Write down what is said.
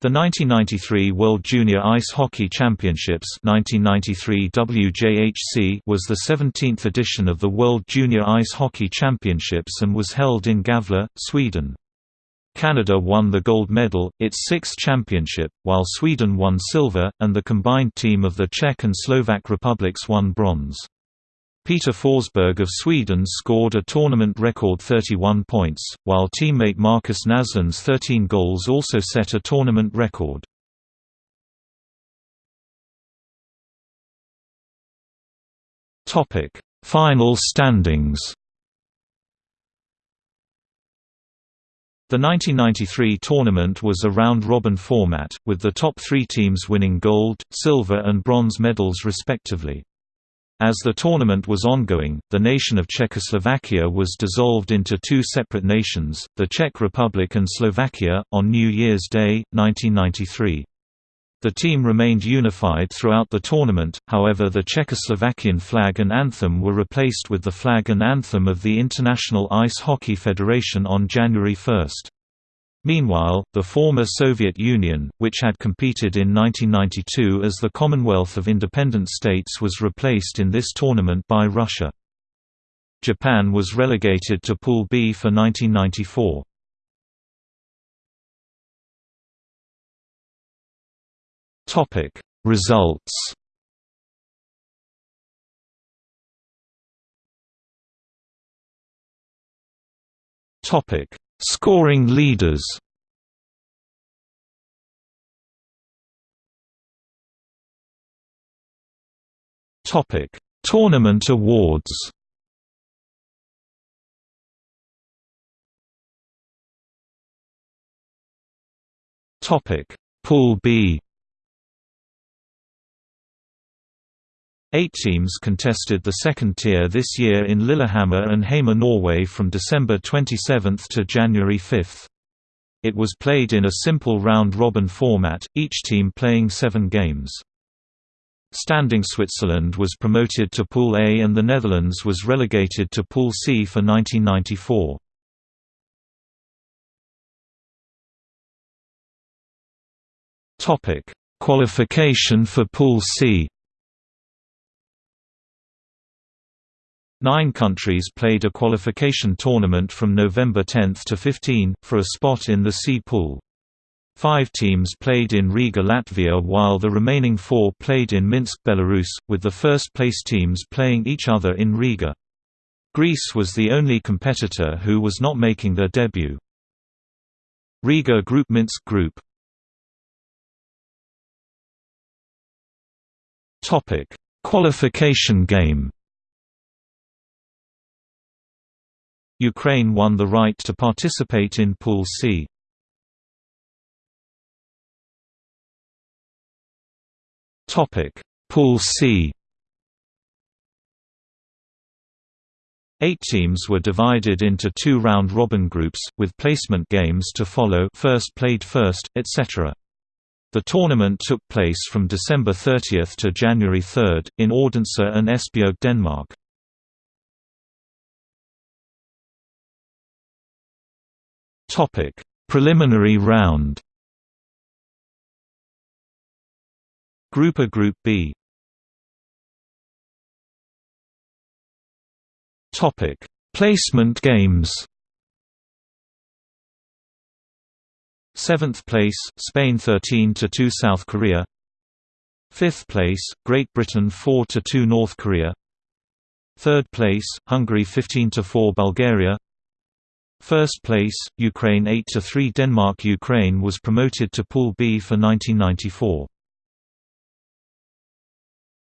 The 1993 World Junior Ice Hockey Championships 1993 WJHC was the 17th edition of the World Junior Ice Hockey Championships and was held in Gävle, Sweden. Canada won the gold medal, its sixth championship, while Sweden won silver, and the combined team of the Czech and Slovak republics won bronze. Peter Forsberg of Sweden scored a tournament record 31 points, while teammate Markus Näslund's 13 goals also set a tournament record. Topic: Final standings. The 1993 tournament was a round-robin format, with the top three teams winning gold, silver and bronze medals respectively. As the tournament was ongoing, the nation of Czechoslovakia was dissolved into two separate nations, the Czech Republic and Slovakia, on New Year's Day, 1993. The team remained unified throughout the tournament, however the Czechoslovakian flag and anthem were replaced with the flag and anthem of the International Ice Hockey Federation on January 1. Meanwhile, the former Soviet Union, which had competed in 1992 as the Commonwealth of Independent States was replaced in this tournament by Russia. Japan was relegated to Pool B for 1994. Topic Results Topic Scoring leaders Topic: Tournament awards. Topic: Pool B. Eight teams contested the second tier this year in Lillehammer and Hamar Norway from December 27 to January 5. It was played in a simple round-robin format, each team playing seven games. Standing Switzerland was promoted to Pool A and the Netherlands was relegated to Pool C for 1994. Qualification for Pool C Nine countries played a qualification tournament from November 10 to 15, for a spot in the C pool. Five teams played in Riga Latvia while the remaining four played in Minsk Belarus, with the first-place teams playing each other in Riga. Greece was the only competitor who was not making their debut. Riga Group Minsk Group Qualification game Ukraine won the right to participate in Pool C. Topic: Pool C. Eight teams were divided into two round-robin groups, with placement games to follow first played first, etc. The tournament took place from December 30 to January 3, in Odense and Esbjerg Denmark. Topic: Preliminary round. Group A Group B. Topic: Placement games. Seventh place, Spain 13 to 2 South Korea. Fifth place, Great Britain 4 to 2 North Korea. Third place, Hungary 15 to 4 Bulgaria. First place, Ukraine 8–3 Denmark Ukraine was promoted to Pool B for 1994.